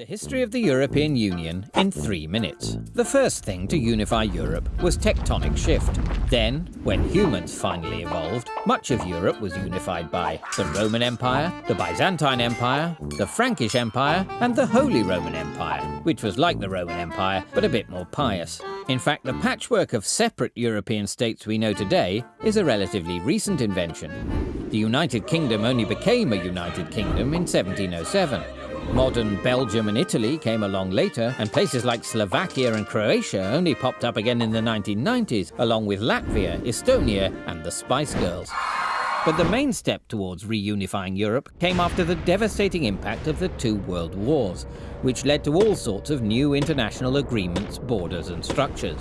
The history of the European Union in three minutes. The first thing to unify Europe was tectonic shift. Then, when humans finally evolved, much of Europe was unified by the Roman Empire, the Byzantine Empire, the Frankish Empire, and the Holy Roman Empire, which was like the Roman Empire, but a bit more pious. In fact, the patchwork of separate European states we know today is a relatively recent invention. The United Kingdom only became a United Kingdom in 1707. Modern Belgium and Italy came along later, and places like Slovakia and Croatia only popped up again in the 1990s, along with Latvia, Estonia, and the Spice Girls. But the main step towards reunifying Europe came after the devastating impact of the two world wars, which led to all sorts of new international agreements, borders and structures.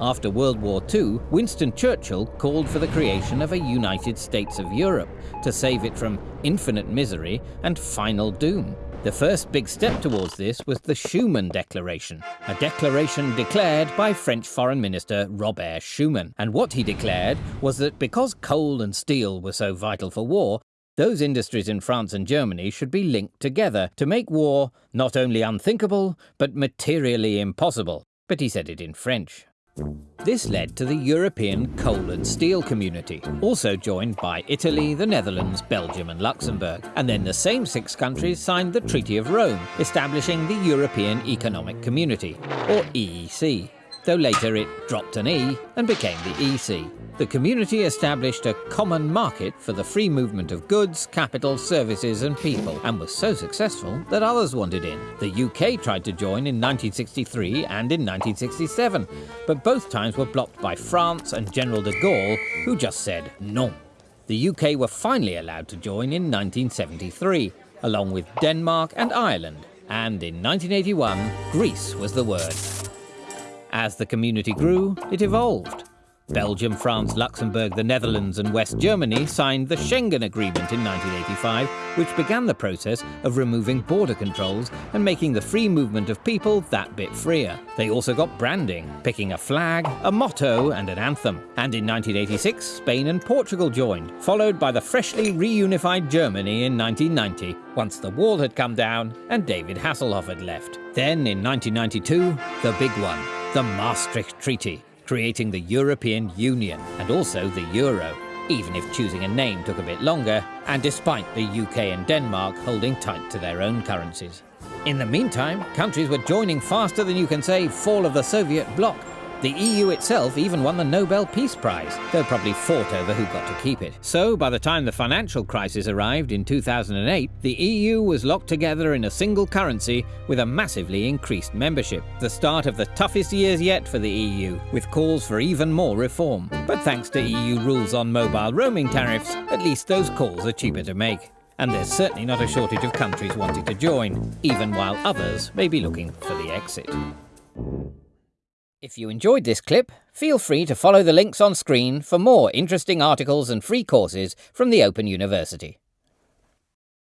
After World War II, Winston Churchill called for the creation of a United States of Europe to save it from infinite misery and final doom. The first big step towards this was the Schuman Declaration, a declaration declared by French Foreign Minister Robert Schuman. And what he declared was that because coal and steel were so vital for war, those industries in France and Germany should be linked together to make war not only unthinkable, but materially impossible. But he said it in French. This led to the European coal and steel community, also joined by Italy, the Netherlands, Belgium and Luxembourg. And then the same six countries signed the Treaty of Rome, establishing the European Economic Community, or EEC though later it dropped an E and became the EC. The community established a common market for the free movement of goods, capital, services and people, and was so successful that others wanted in. The UK tried to join in 1963 and in 1967, but both times were blocked by France and General de Gaulle, who just said non. The UK were finally allowed to join in 1973, along with Denmark and Ireland, and in 1981, Greece was the word. As the community grew, it evolved. Mm. Belgium, France, Luxembourg, the Netherlands and West Germany signed the Schengen Agreement in 1985, which began the process of removing border controls and making the free movement of people that bit freer. They also got branding, picking a flag, a motto and an anthem. And in 1986, Spain and Portugal joined, followed by the freshly reunified Germany in 1990, once the wall had come down and David Hasselhoff had left. Then in 1992, the big one, the Maastricht Treaty, creating the European Union and also the Euro, even if choosing a name took a bit longer, and despite the UK and Denmark holding tight to their own currencies. In the meantime, countries were joining faster than you can say fall of the Soviet bloc, the EU itself even won the Nobel Peace Prize, though probably fought over who got to keep it. So by the time the financial crisis arrived in 2008, the EU was locked together in a single currency with a massively increased membership. The start of the toughest years yet for the EU, with calls for even more reform. But thanks to EU rules on mobile roaming tariffs, at least those calls are cheaper to make. And there's certainly not a shortage of countries wanting to join, even while others may be looking for the exit. If you enjoyed this clip, feel free to follow the links on screen for more interesting articles and free courses from the Open University.